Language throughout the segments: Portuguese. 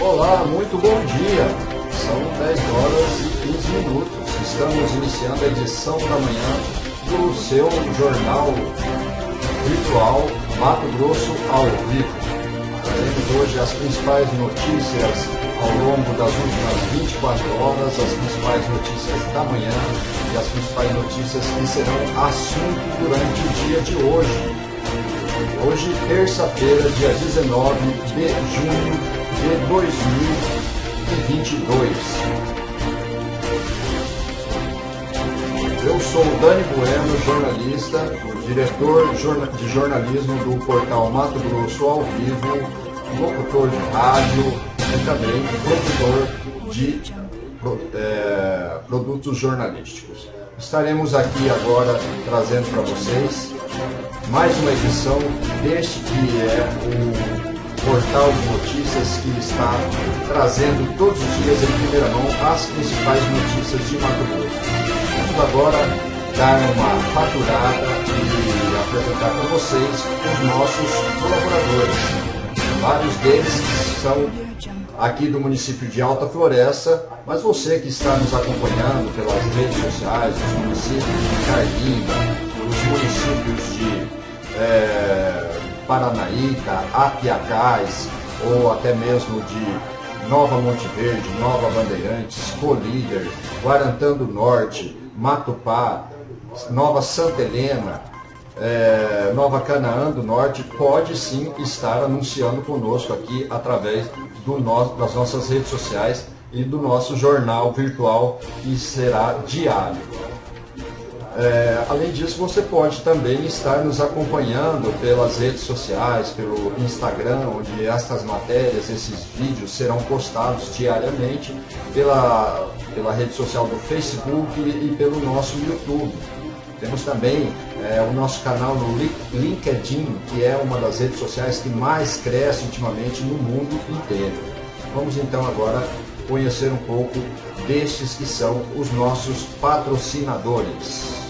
Olá, muito bom dia. São 10 horas e 15 minutos. Estamos iniciando a edição da manhã do seu jornal virtual Mato Grosso ao vivo. Trazemos hoje as principais notícias ao longo das últimas 24 horas, as principais notícias da manhã e as principais notícias que serão assunto durante o dia de hoje. Hoje, terça-feira, dia 19 de junho de 2022. Sou Dani Bueno, jornalista, diretor de jornalismo do portal Mato Grosso ao vivo, locutor de rádio e também produtor de é, produtos jornalísticos. Estaremos aqui agora trazendo para vocês mais uma edição deste que é o portal de notícias que está trazendo todos os dias em primeira mão as principais notícias de Mato Grosso. Vamos agora dar uma faturada e apresentar para vocês os nossos colaboradores. Vários deles são aqui do município de Alta Floresta, mas você que está nos acompanhando pelas redes sociais, os municípios de Carlinga, os municípios de é, Paranaíca, Apiacás, ou até mesmo de Nova Monte Verde, Nova Bandeirantes, Colíder, Guarantã do Norte, Matupá, Nova Santa Helena, é, Nova Canaã do Norte, pode sim estar anunciando conosco aqui através do nosso, das nossas redes sociais e do nosso jornal virtual que será diário. É, além disso, você pode também estar nos acompanhando pelas redes sociais, pelo Instagram, onde estas matérias, esses vídeos serão postados diariamente, pela, pela rede social do Facebook e pelo nosso YouTube. Temos também é, o nosso canal no LinkedIn, que é uma das redes sociais que mais cresce ultimamente no mundo inteiro. Vamos então agora conhecer um pouco destes que são os nossos patrocinadores.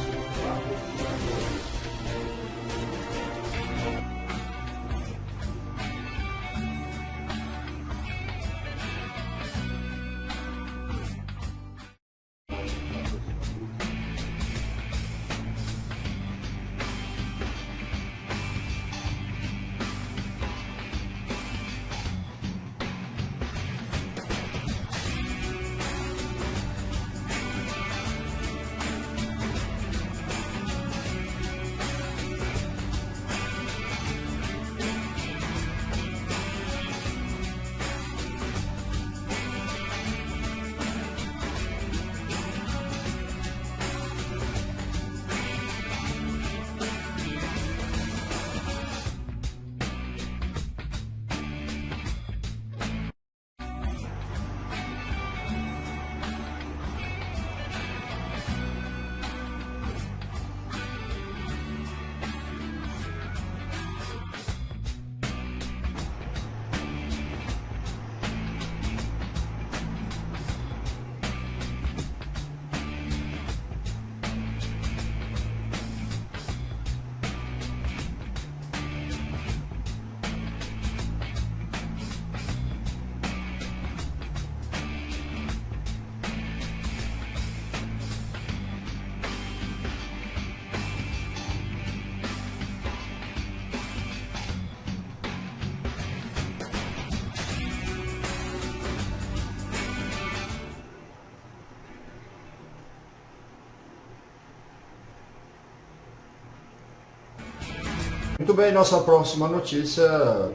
Muito bem, nossa próxima notícia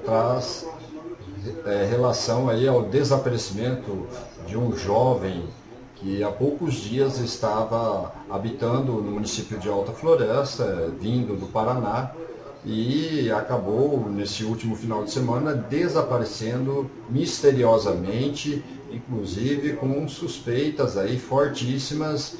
traz é, relação aí ao desaparecimento de um jovem que há poucos dias estava habitando no município de Alta Floresta, vindo do Paraná, e acabou nesse último final de semana desaparecendo misteriosamente, inclusive com suspeitas aí fortíssimas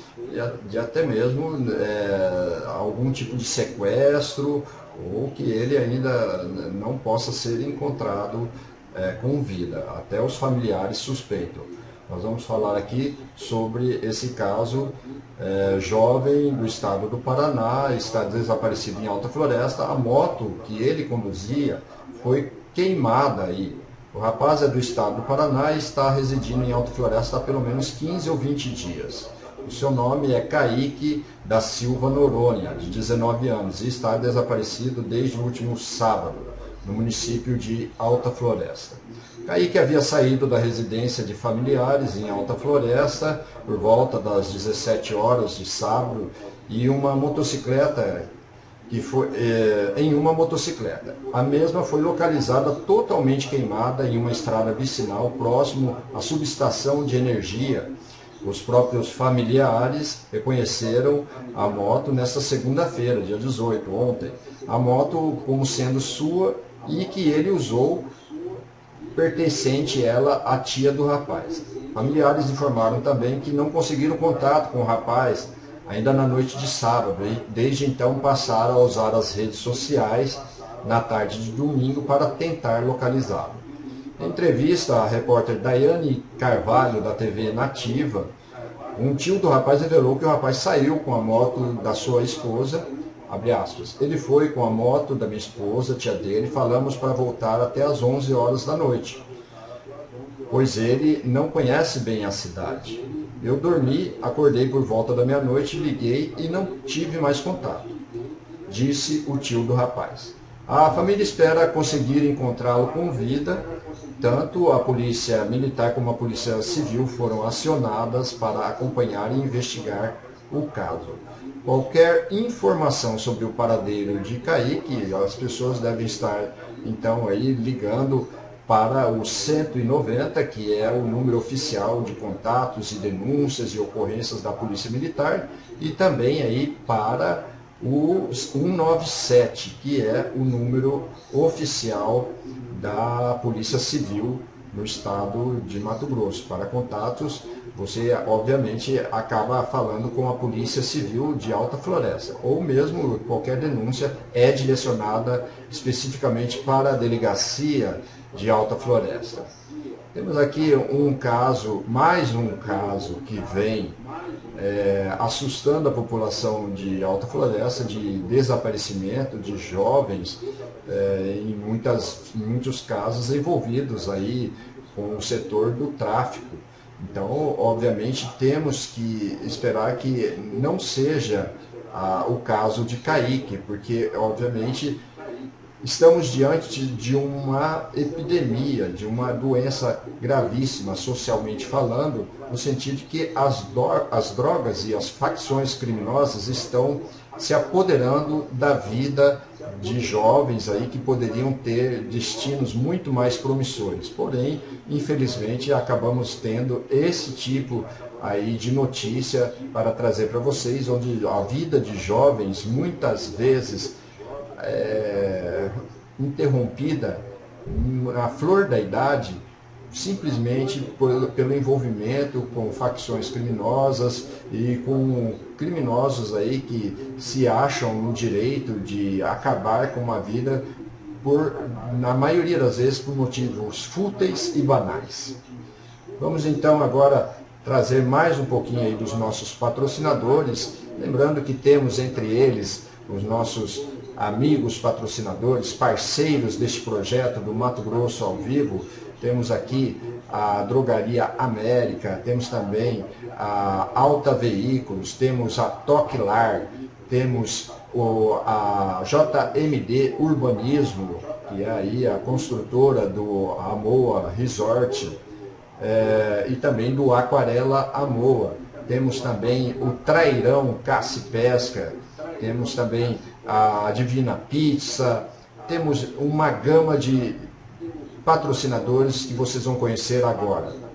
de até mesmo é, algum tipo de sequestro ou que ele ainda não possa ser encontrado é, com vida. Até os familiares suspeitam. Nós vamos falar aqui sobre esse caso é, jovem do estado do Paraná, está desaparecido em Alta Floresta. A moto que ele conduzia foi queimada aí. O rapaz é do estado do Paraná e está residindo em Alta Floresta há pelo menos 15 ou 20 dias. O seu nome é Kaique da Silva Noronha, de 19 anos, e está desaparecido desde o último sábado, no município de Alta Floresta. Kaique havia saído da residência de familiares em Alta Floresta por volta das 17 horas de sábado e uma motocicleta que foi eh, em uma motocicleta. A mesma foi localizada totalmente queimada em uma estrada vicinal próximo à subestação de energia os próprios familiares reconheceram a moto nesta segunda-feira, dia 18, ontem. A moto como sendo sua e que ele usou pertencente ela à tia do rapaz. Familiares informaram também que não conseguiram contato com o rapaz ainda na noite de sábado e desde então passaram a usar as redes sociais na tarde de domingo para tentar localizá-lo. Em entrevista à repórter Daiane Carvalho, da TV Nativa, um tio do rapaz revelou que o rapaz saiu com a moto da sua esposa, abre aspas, ele foi com a moto da minha esposa, tia dele, falamos para voltar até as 11 horas da noite, pois ele não conhece bem a cidade. Eu dormi, acordei por volta da meia-noite, liguei e não tive mais contato, disse o tio do rapaz. A família espera conseguir encontrá-lo com vida tanto a polícia militar como a polícia civil foram acionadas para acompanhar e investigar o caso. Qualquer informação sobre o paradeiro de Kaique, as pessoas devem estar então aí ligando para o 190, que é o número oficial de contatos e denúncias e ocorrências da Polícia Militar, e também aí para o 197, que é o número oficial da Polícia Civil no estado de Mato Grosso. Para contatos, você obviamente acaba falando com a Polícia Civil de Alta Floresta, ou mesmo qualquer denúncia é direcionada especificamente para a Delegacia de Alta Floresta. Temos aqui um caso, mais um caso que vem é, assustando a população de Alta Floresta de desaparecimento de jovens, é, em, muitas, em muitos casos envolvidos aí com o setor do tráfico. Então, obviamente, temos que esperar que não seja ah, o caso de Kaique, porque, obviamente, Estamos diante de uma epidemia, de uma doença gravíssima, socialmente falando, no sentido de que as, as drogas e as facções criminosas estão se apoderando da vida de jovens aí que poderiam ter destinos muito mais promissores. Porém, infelizmente, acabamos tendo esse tipo aí de notícia para trazer para vocês, onde a vida de jovens muitas vezes é, interrompida na flor da idade, simplesmente por, pelo envolvimento com facções criminosas e com criminosos aí que se acham no direito de acabar com uma vida por, na maioria das vezes, por motivos fúteis e banais. Vamos então agora trazer mais um pouquinho aí dos nossos patrocinadores, lembrando que temos entre eles os nossos amigos patrocinadores, parceiros deste projeto do Mato Grosso ao Vivo. Temos aqui a Drogaria América, temos também a Alta Veículos, temos a Toquilar, temos o, a JMD Urbanismo, que é aí a construtora do Amoa Resort, é, e também do Aquarela Amoa. Temos também o Trairão Caça e Pesca, temos também a Divina Pizza, temos uma gama de patrocinadores que vocês vão conhecer agora.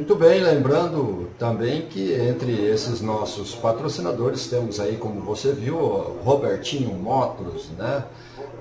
Muito bem, lembrando também que entre esses nossos patrocinadores temos aí, como você viu, Robertinho Motos, né?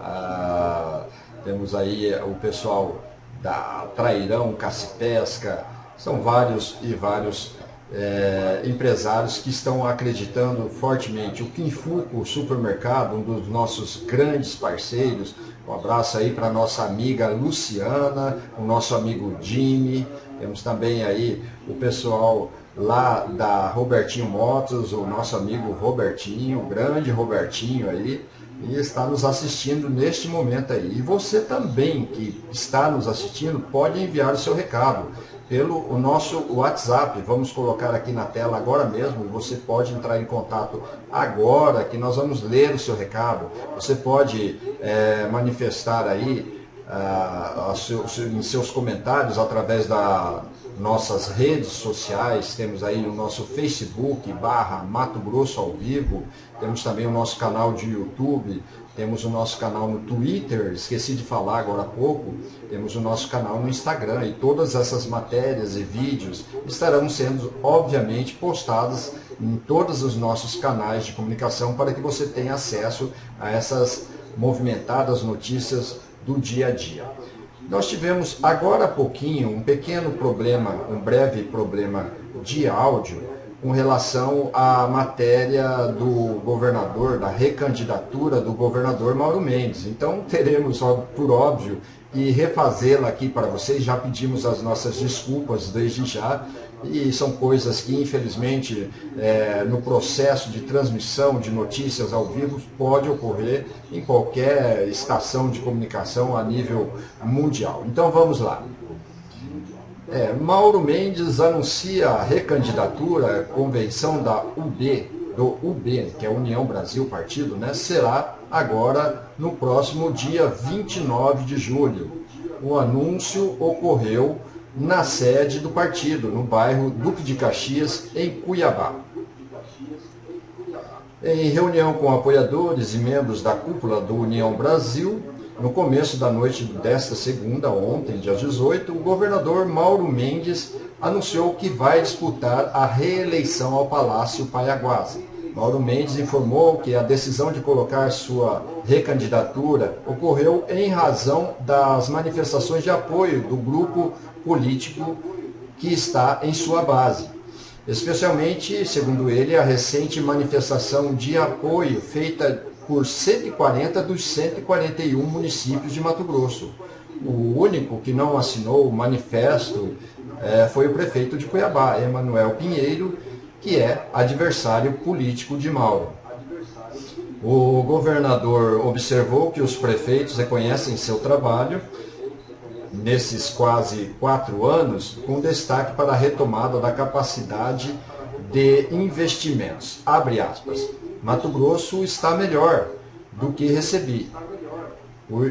Ah, temos aí o pessoal da Trairão, Cacipesca, são vários e vários é, empresários que estão acreditando fortemente. O Quinfuco Supermercado, um dos nossos grandes parceiros, um abraço aí para nossa amiga Luciana, o nosso amigo Jimmy, temos também aí o pessoal lá da Robertinho Motos, o nosso amigo Robertinho, o grande Robertinho aí, e está nos assistindo neste momento aí. E você também que está nos assistindo pode enviar o seu recado pelo o nosso WhatsApp. Vamos colocar aqui na tela agora mesmo. Você pode entrar em contato agora que nós vamos ler o seu recado. Você pode é, manifestar aí ah, seu, em seus comentários através das nossas redes sociais, temos aí o nosso Facebook, barra Mato Grosso ao vivo, temos também o nosso canal de YouTube, temos o nosso canal no Twitter, esqueci de falar agora há pouco, temos o nosso canal no Instagram e todas essas matérias e vídeos estarão sendo, obviamente, postadas em todos os nossos canais de comunicação para que você tenha acesso a essas movimentadas notícias do dia a dia. Nós tivemos agora há pouquinho um pequeno problema, um breve problema de áudio com relação à matéria do governador, da recandidatura do governador Mauro Mendes. Então teremos, por óbvio, e refazê-la aqui para vocês. Já pedimos as nossas desculpas desde já, e são coisas que, infelizmente, é, no processo de transmissão de notícias ao vivo, pode ocorrer em qualquer estação de comunicação a nível mundial. Então vamos lá. É, Mauro Mendes anuncia a recandidatura, convenção da UB, do UB, que é União Brasil Partido, né, será agora no próximo dia 29 de julho. O anúncio ocorreu na sede do partido, no bairro Duque de Caxias, em Cuiabá. Em reunião com apoiadores e membros da cúpula do União Brasil, no começo da noite desta segunda, ontem, dia 18, o governador Mauro Mendes anunciou que vai disputar a reeleição ao Palácio Paiaguasa. Mauro Mendes informou que a decisão de colocar sua recandidatura ocorreu em razão das manifestações de apoio do grupo político que está em sua base. Especialmente, segundo ele, a recente manifestação de apoio feita por 140 dos 141 municípios de Mato Grosso. O único que não assinou o manifesto é, foi o prefeito de Cuiabá, Emanuel Pinheiro, que é adversário político de Mauro. O governador observou que os prefeitos reconhecem seu trabalho nesses quase quatro anos, com destaque para a retomada da capacidade de investimentos. Abre aspas. Mato Grosso está melhor do que recebi.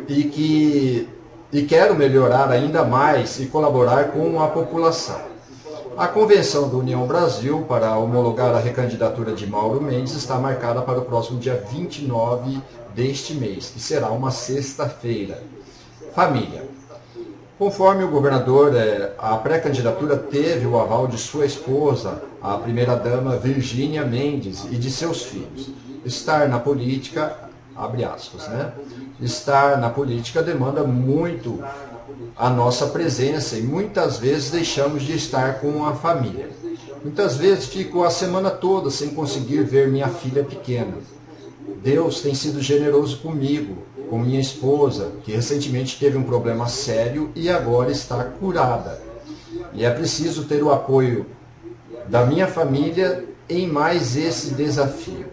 E que e quero melhorar ainda mais e colaborar com a população. A convenção da União Brasil para homologar a recandidatura de Mauro Mendes está marcada para o próximo dia 29 deste mês, que será uma sexta-feira. Família. Conforme o governador, é, a pré-candidatura teve o aval de sua esposa, a primeira-dama Virgínia Mendes, e de seus filhos. Estar na política, abre aspas, né? Estar na política demanda muito a nossa presença e muitas vezes deixamos de estar com a família. Muitas vezes fico a semana toda sem conseguir ver minha filha pequena. Deus tem sido generoso comigo, com minha esposa, que recentemente teve um problema sério e agora está curada. E é preciso ter o apoio da minha família em mais esse desafio.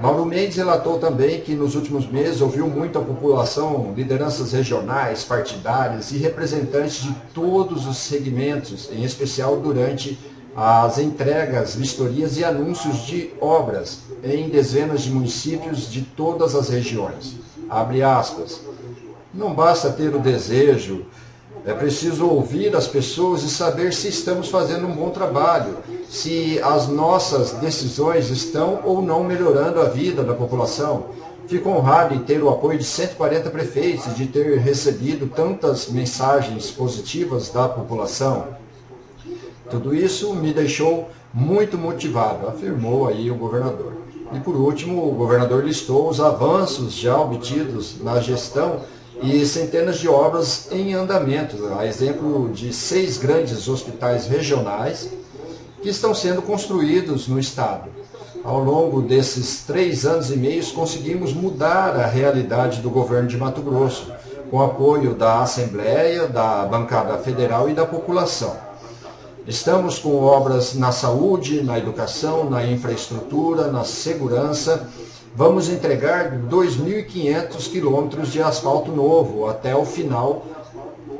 Mauro Mendes relatou também que nos últimos meses ouviu muito a população, lideranças regionais, partidárias e representantes de todos os segmentos, em especial durante as entregas, vistorias e anúncios de obras em dezenas de municípios de todas as regiões abre aspas. Não basta ter o desejo, é preciso ouvir as pessoas e saber se estamos fazendo um bom trabalho, se as nossas decisões estão ou não melhorando a vida da população. Fico honrado em ter o apoio de 140 prefeitos e de ter recebido tantas mensagens positivas da população. Tudo isso me deixou muito motivado, afirmou aí o governador. E por último, o governador listou os avanços já obtidos na gestão e centenas de obras em andamento, a exemplo de seis grandes hospitais regionais que estão sendo construídos no estado. Ao longo desses três anos e meio, conseguimos mudar a realidade do governo de Mato Grosso, com apoio da Assembleia, da bancada federal e da população. Estamos com obras na saúde, na educação, na infraestrutura, na segurança. Vamos entregar 2.500 quilômetros de asfalto novo até o final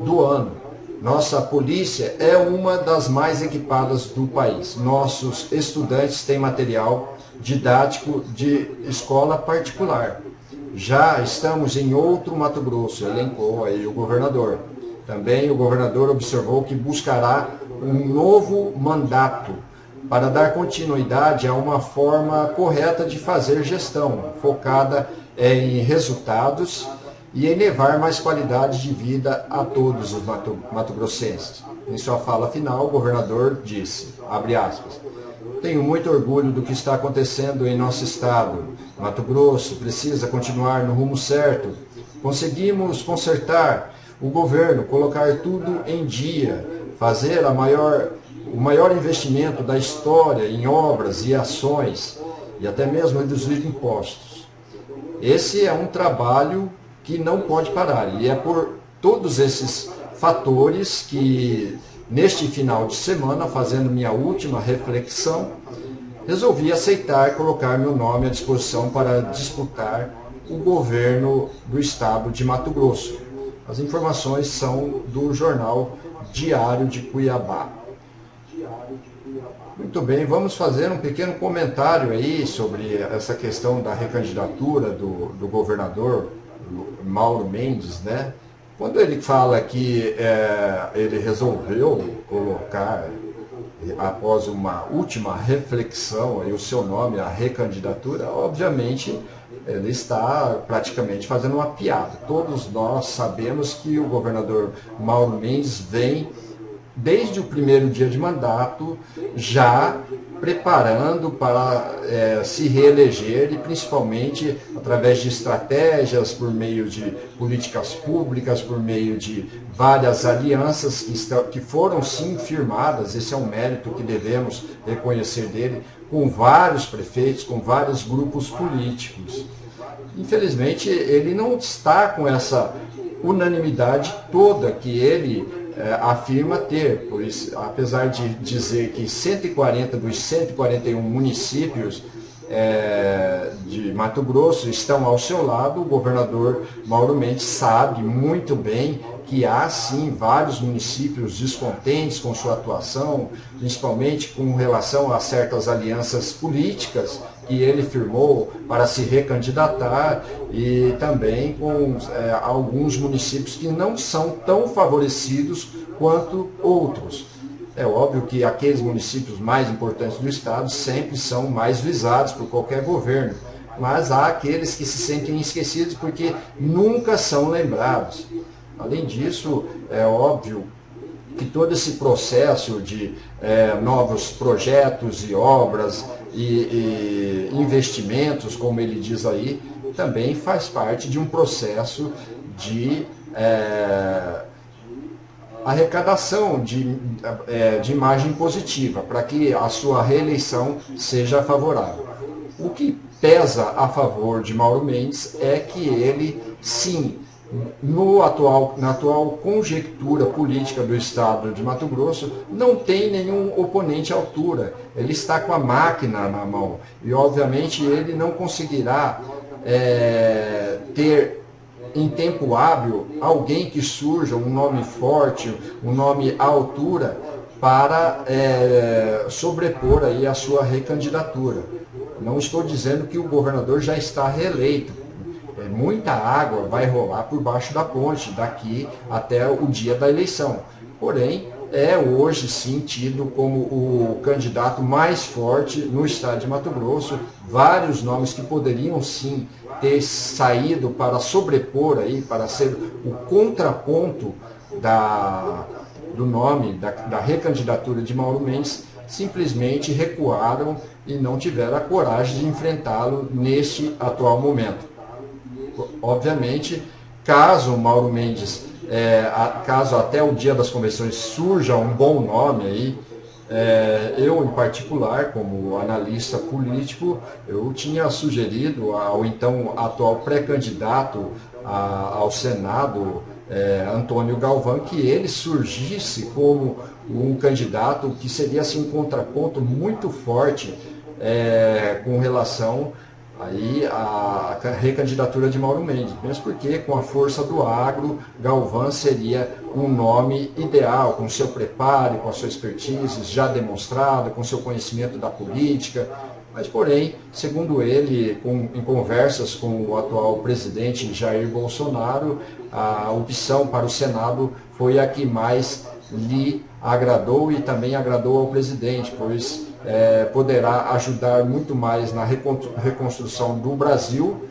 do ano. Nossa polícia é uma das mais equipadas do país. Nossos estudantes têm material didático de escola particular. Já estamos em outro Mato Grosso, elencou aí o governador. Também o governador observou que buscará um novo mandato para dar continuidade a uma forma correta de fazer gestão, focada em resultados e em levar mais qualidade de vida a todos os mato-grossenses. Em sua fala final, o governador disse, abre aspas, tenho muito orgulho do que está acontecendo em nosso estado. Mato Grosso precisa continuar no rumo certo. Conseguimos consertar o governo, colocar tudo em dia, fazer maior, o maior investimento da história em obras e ações e até mesmo reduzir impostos. Esse é um trabalho que não pode parar e é por todos esses fatores que neste final de semana, fazendo minha última reflexão, resolvi aceitar colocar meu nome à disposição para disputar o governo do estado de Mato Grosso. As informações são do jornal Diário de Cuiabá. Muito bem, vamos fazer um pequeno comentário aí sobre essa questão da recandidatura do, do governador Mauro Mendes, né? Quando ele fala que é, ele resolveu colocar, após uma última reflexão, aí, o seu nome, a recandidatura, obviamente ele está praticamente fazendo uma piada. Todos nós sabemos que o governador Mauro Mendes vem, desde o primeiro dia de mandato, já preparando para é, se reeleger e principalmente através de estratégias, por meio de políticas públicas, por meio de várias alianças que, estão, que foram sim firmadas, esse é um mérito que devemos reconhecer dele, com vários prefeitos, com vários grupos políticos. Infelizmente, ele não está com essa unanimidade toda que ele é, afirma ter, pois apesar de dizer que 140 dos 141 municípios é, de Mato Grosso estão ao seu lado, o governador Mauro Mendes sabe muito bem que há sim vários municípios descontentes com sua atuação, principalmente com relação a certas alianças políticas que ele firmou para se recandidatar e também com é, alguns municípios que não são tão favorecidos quanto outros. É óbvio que aqueles municípios mais importantes do Estado sempre são mais visados por qualquer governo, mas há aqueles que se sentem esquecidos porque nunca são lembrados. Além disso, é óbvio que todo esse processo de é, novos projetos e obras e, e investimentos, como ele diz aí, também faz parte de um processo de é, arrecadação de, é, de imagem positiva, para que a sua reeleição seja favorável. O que pesa a favor de Mauro Mendes é que ele, sim, no atual, na atual conjectura política do Estado de Mato Grosso, não tem nenhum oponente à altura. Ele está com a máquina na mão e, obviamente, ele não conseguirá é, ter em tempo hábil alguém que surja, um nome forte, um nome à altura, para é, sobrepor aí a sua recandidatura. Não estou dizendo que o governador já está reeleito, muita água vai rolar por baixo da ponte daqui até o dia da eleição. Porém, é hoje sim tido como o candidato mais forte no estado de Mato Grosso. Vários nomes que poderiam sim ter saído para sobrepor aí, para ser o contraponto da, do nome, da, da recandidatura de Mauro Mendes, simplesmente recuaram e não tiveram a coragem de enfrentá-lo neste atual momento. Obviamente, caso Mauro Mendes, é, a, caso até o dia das convenções surja um bom nome aí, é, eu, em particular, como analista político, eu tinha sugerido ao então atual pré-candidato ao Senado, é, Antônio Galvão, que ele surgisse como um candidato que seria assim, um contraponto muito forte é, com relação aí a, recandidatura de Mauro Mendes, mesmo porque com a força do agro, Galvão seria um nome ideal, com seu preparo, com a sua expertise já demonstrada, com seu conhecimento da política, mas porém, segundo ele, com, em conversas com o atual presidente Jair Bolsonaro, a opção para o Senado foi a que mais lhe agradou e também agradou ao presidente, pois é, poderá ajudar muito mais na reconstrução do Brasil,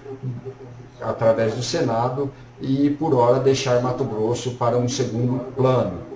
através do Senado, e por hora deixar Mato Grosso para um segundo plano.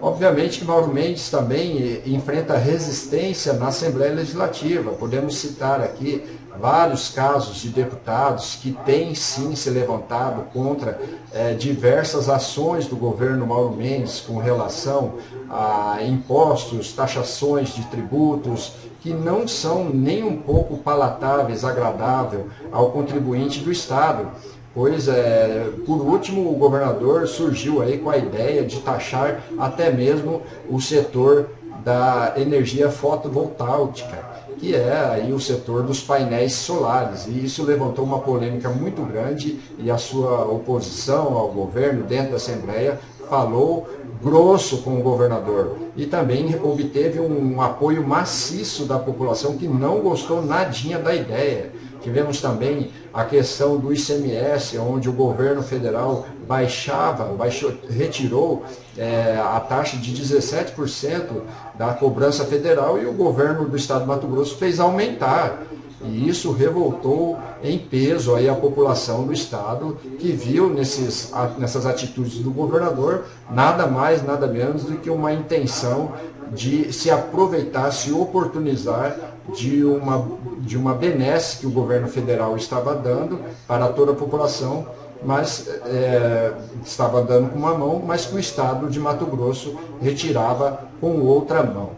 Obviamente que Mauro Mendes também enfrenta resistência na Assembleia Legislativa. Podemos citar aqui vários casos de deputados que têm sim se levantado contra é, diversas ações do governo Mauro Mendes com relação a impostos, taxações de tributos, que não são nem um pouco palatáveis, agradável ao contribuinte do Estado. Pois, é, por último, o governador surgiu aí com a ideia de taxar até mesmo o setor da energia fotovoltaica que é aí o setor dos painéis solares. E isso levantou uma polêmica muito grande e a sua oposição ao governo dentro da Assembleia falou grosso com o governador e também obteve um apoio maciço da população que não gostou nadinha da ideia. Tivemos também a questão do ICMS, onde o governo federal baixava, baixou, retirou é, a taxa de 17% da cobrança federal e o governo do estado de Mato Grosso fez aumentar. E isso revoltou em peso aí a população do estado, que viu nesses, nessas atitudes do governador nada mais, nada menos do que uma intenção de se aproveitar, se oportunizar de uma, de uma benesse que o governo federal estava dando para toda a população, mas é, estava dando com uma mão, mas que o Estado de Mato Grosso retirava com outra mão.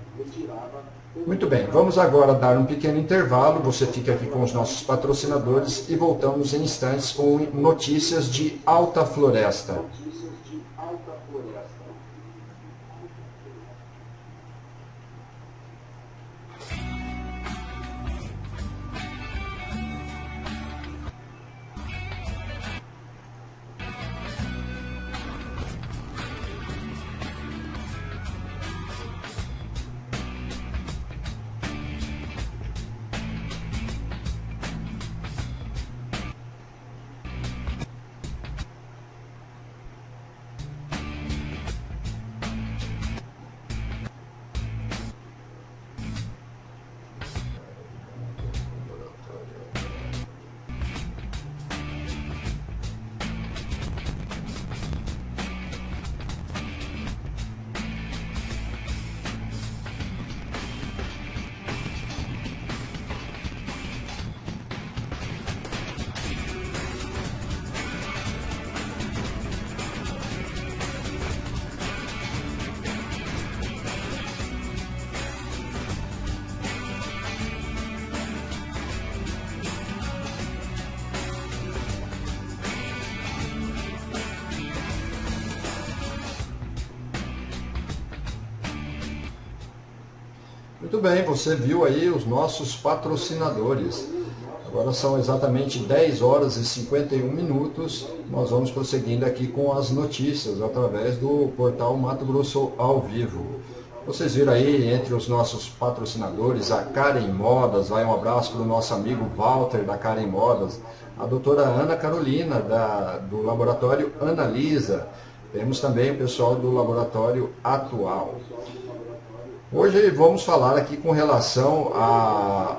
Muito bem, vamos agora dar um pequeno intervalo, você fica aqui com os nossos patrocinadores e voltamos em instantes com notícias de Alta Floresta. Muito bem, você viu aí os nossos patrocinadores. Agora são exatamente 10 horas e 51 minutos. Nós vamos prosseguindo aqui com as notícias através do portal Mato Grosso ao vivo. Vocês viram aí entre os nossos patrocinadores a Karen Modas, vai um abraço para o nosso amigo Walter da Karen Modas, a doutora Ana Carolina da, do laboratório Analisa, temos também o pessoal do laboratório Atual. Hoje vamos falar aqui com relação a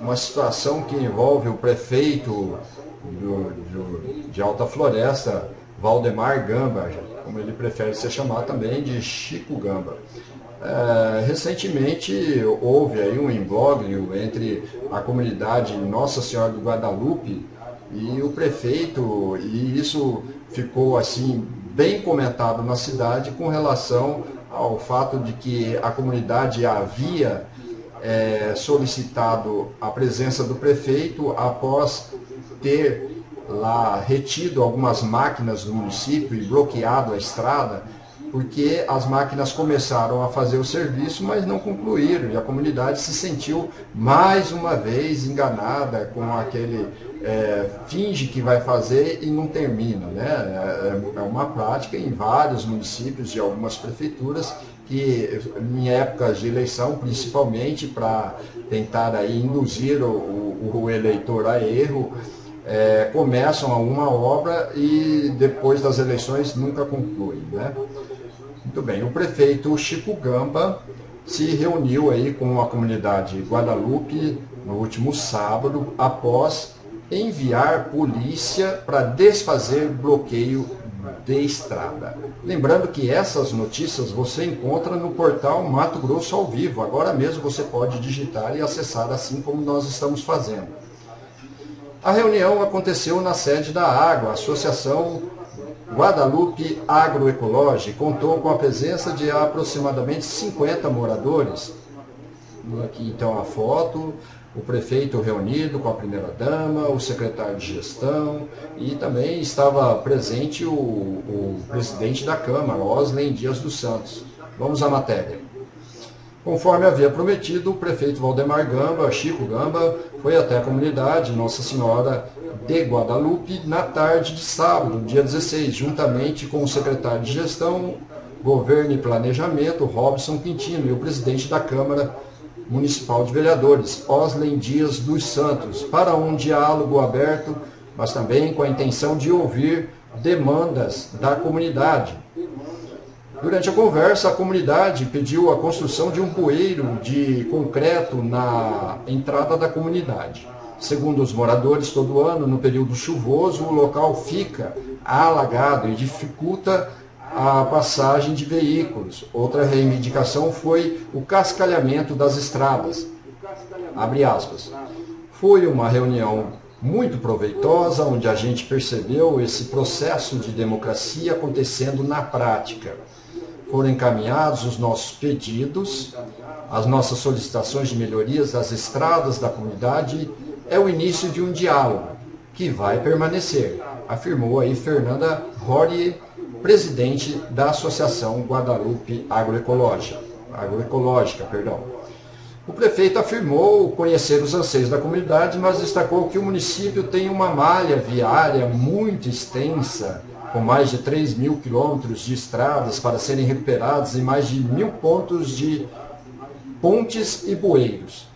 uma situação que envolve o prefeito do, do, de Alta Floresta, Valdemar Gamba, como ele prefere ser chamado também de Chico Gamba. É, recentemente houve aí um imbróglio entre a comunidade Nossa Senhora do Guadalupe e o prefeito, e isso ficou assim bem comentado na cidade com relação ao fato de que a comunidade havia é, solicitado a presença do prefeito após ter lá retido algumas máquinas do município e bloqueado a estrada porque as máquinas começaram a fazer o serviço, mas não concluíram, e a comunidade se sentiu mais uma vez enganada com aquele é, finge que vai fazer e não termina. Né? É, é uma prática em vários municípios de algumas prefeituras que em épocas de eleição, principalmente para tentar aí induzir o, o, o eleitor a erro, é, começam alguma obra e depois das eleições nunca concluem. Né? Muito bem, o prefeito Chico Gamba se reuniu aí com a comunidade Guadalupe no último sábado, após enviar polícia para desfazer bloqueio de estrada. Lembrando que essas notícias você encontra no portal Mato Grosso ao vivo. Agora mesmo você pode digitar e acessar assim como nós estamos fazendo. A reunião aconteceu na sede da Água, Associação Guadalupe Agroecologia contou com a presença de aproximadamente 50 moradores. Aqui então a foto, o prefeito reunido com a primeira-dama, o secretário de gestão e também estava presente o, o presidente da Câmara, Osley Dias dos Santos. Vamos à matéria. Conforme havia prometido, o prefeito Valdemar Gamba, Chico Gamba, foi até a comunidade Nossa Senhora de Guadalupe na tarde de sábado, dia 16, juntamente com o secretário de Gestão, Governo e Planejamento, Robson Quintino, e o presidente da Câmara Municipal de Vereadores, Osley Dias dos Santos, para um diálogo aberto, mas também com a intenção de ouvir demandas da comunidade. Durante a conversa, a comunidade pediu a construção de um bueiro de concreto na entrada da comunidade. Segundo os moradores, todo ano, no período chuvoso, o local fica alagado e dificulta a passagem de veículos. Outra reivindicação foi o cascalhamento das estradas. Foi uma reunião muito proveitosa, onde a gente percebeu esse processo de democracia acontecendo na prática. Foram encaminhados os nossos pedidos, as nossas solicitações de melhorias das estradas da comunidade é o início de um diálogo que vai permanecer, afirmou aí Fernanda Rory, presidente da Associação Guadalupe Agroecológica. Agroecológica perdão. O prefeito afirmou conhecer os anseios da comunidade, mas destacou que o município tem uma malha viária muito extensa, com mais de 3 mil quilômetros de estradas para serem recuperadas e mais de mil pontos de pontes e bueiros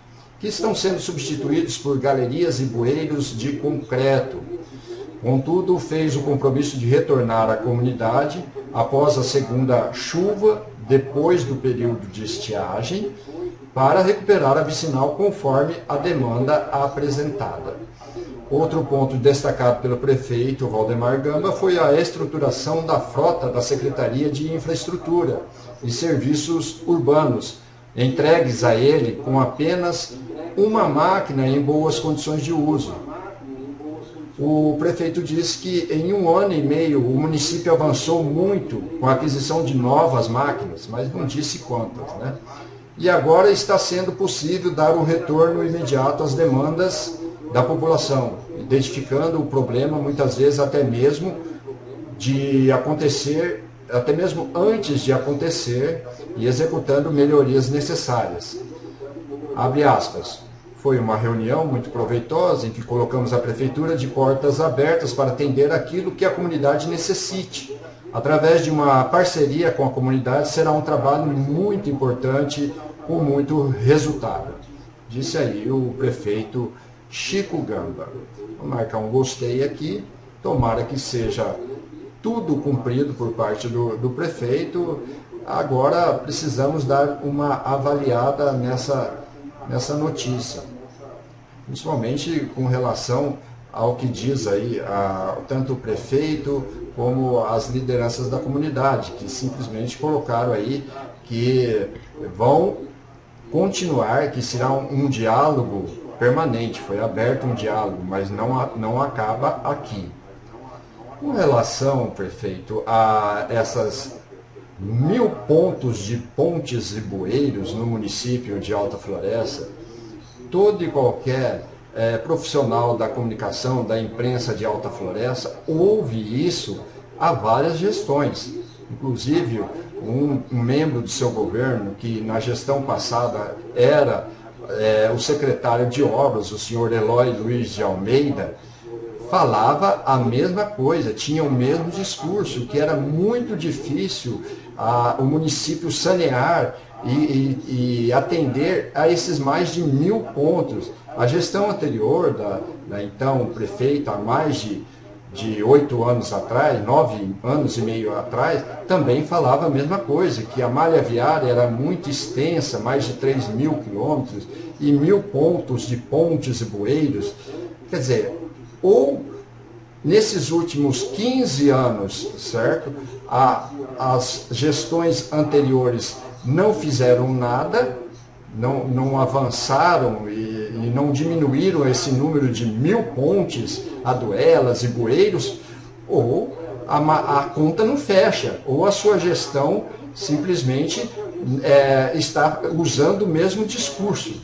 que estão sendo substituídos por galerias e bueiros de concreto. Contudo, fez o compromisso de retornar à comunidade após a segunda chuva, depois do período de estiagem, para recuperar a vicinal conforme a demanda apresentada. Outro ponto destacado pelo prefeito Valdemar Gamba foi a estruturação da frota da Secretaria de Infraestrutura e Serviços Urbanos, entregues a ele com apenas uma máquina em boas condições de uso. O prefeito disse que em um ano e meio o município avançou muito com a aquisição de novas máquinas, mas não disse quantas. Né? E agora está sendo possível dar um retorno imediato às demandas da população, identificando o problema muitas vezes até mesmo de acontecer, até mesmo antes de acontecer e executando melhorias necessárias. Abre aspas. Foi uma reunião muito proveitosa em que colocamos a prefeitura de portas abertas para atender aquilo que a comunidade necessite. Através de uma parceria com a comunidade será um trabalho muito importante com muito resultado. Disse aí o prefeito Chico Gamba. Vou marcar um gostei aqui. Tomara que seja tudo cumprido por parte do, do prefeito. Agora precisamos dar uma avaliada nessa, nessa notícia principalmente com relação ao que diz aí a, tanto o prefeito como as lideranças da comunidade, que simplesmente colocaram aí que vão continuar, que será um, um diálogo permanente, foi aberto um diálogo, mas não, não acaba aqui. Com relação, prefeito, a essas mil pontos de pontes e bueiros no município de Alta Floresta, todo e qualquer é, profissional da comunicação, da imprensa de Alta Floresta, ouve isso há várias gestões. Inclusive, um, um membro do seu governo, que na gestão passada era é, o secretário de obras, o senhor Eloy Luiz de Almeida, falava a mesma coisa, tinha o mesmo discurso, que era muito difícil a, o município sanear e, e, e, atender a esses mais de mil pontos. A gestão anterior da, da então prefeita, há mais de de oito anos atrás, nove anos e meio atrás, também falava a mesma coisa, que a malha viária era muito extensa, mais de 3 mil quilômetros, e mil pontos de pontes e bueiros. Quer dizer, ou nesses últimos 15 anos, certo? A, as gestões anteriores não fizeram nada, não, não avançaram e, e não diminuíram esse número de mil pontes, aduelas e bueiros, ou a, a conta não fecha, ou a sua gestão simplesmente é, está usando o mesmo discurso.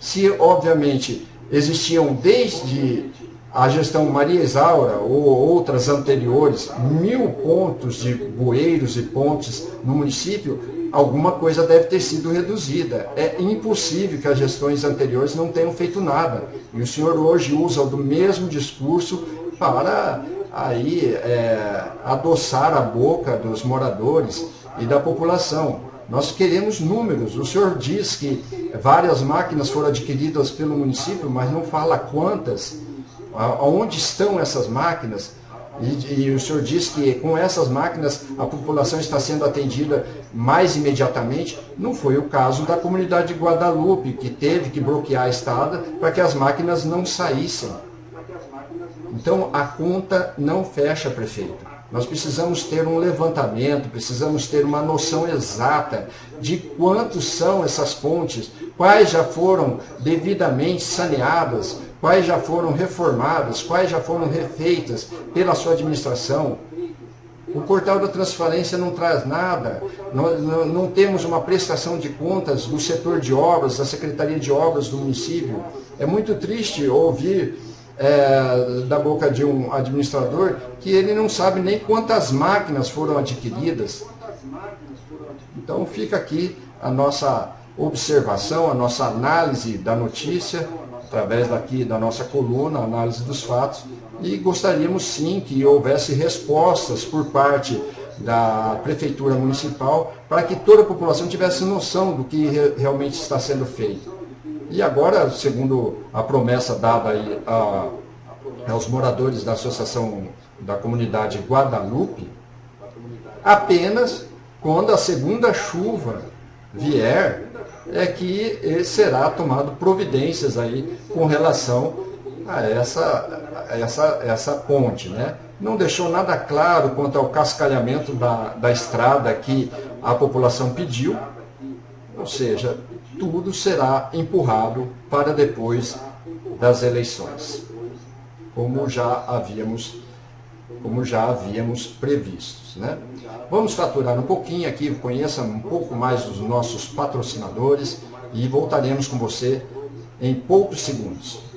Se, obviamente, existiam desde a gestão Maria Isaura ou outras anteriores, mil pontos de bueiros e pontes no município, alguma coisa deve ter sido reduzida. É impossível que as gestões anteriores não tenham feito nada. E o senhor hoje usa do mesmo discurso para aí é, adoçar a boca dos moradores e da população. Nós queremos números. O senhor diz que várias máquinas foram adquiridas pelo município, mas não fala quantas, aonde estão essas máquinas. E, e, o senhor diz que com essas máquinas a população está sendo atendida mais imediatamente. Não foi o caso da comunidade de Guadalupe, que teve que bloquear a estrada para que as máquinas não saíssem. Então a conta não fecha, prefeito. Nós precisamos ter um levantamento, precisamos ter uma noção exata de quantos são essas pontes, quais já foram devidamente saneadas, quais já foram reformadas, quais já foram refeitas pela sua administração. O portal da transparência não traz nada, não, não, não, temos uma prestação de contas do setor de obras, da Secretaria de Obras do município. É muito triste ouvir é, da boca de um administrador que ele não sabe nem quantas máquinas foram adquiridas. Então fica aqui a nossa observação, a nossa análise da notícia, através daqui da nossa coluna, análise dos fatos, e gostaríamos sim que houvesse respostas por parte da Prefeitura Municipal para que toda a população tivesse noção do que realmente está sendo feito. E agora, segundo a promessa dada aí a, aos moradores da Associação da Comunidade Guadalupe, apenas quando a segunda chuva vier, é que será tomado providências aí com relação a essa, essa, essa ponte. Né? Não deixou nada claro quanto ao cascalhamento da, da estrada que a população pediu, ou seja, tudo será empurrado para depois das eleições, como já havíamos, como já havíamos previstos. Né? Vamos faturar um pouquinho aqui, conheça um pouco mais dos nossos patrocinadores e voltaremos com você em poucos segundos.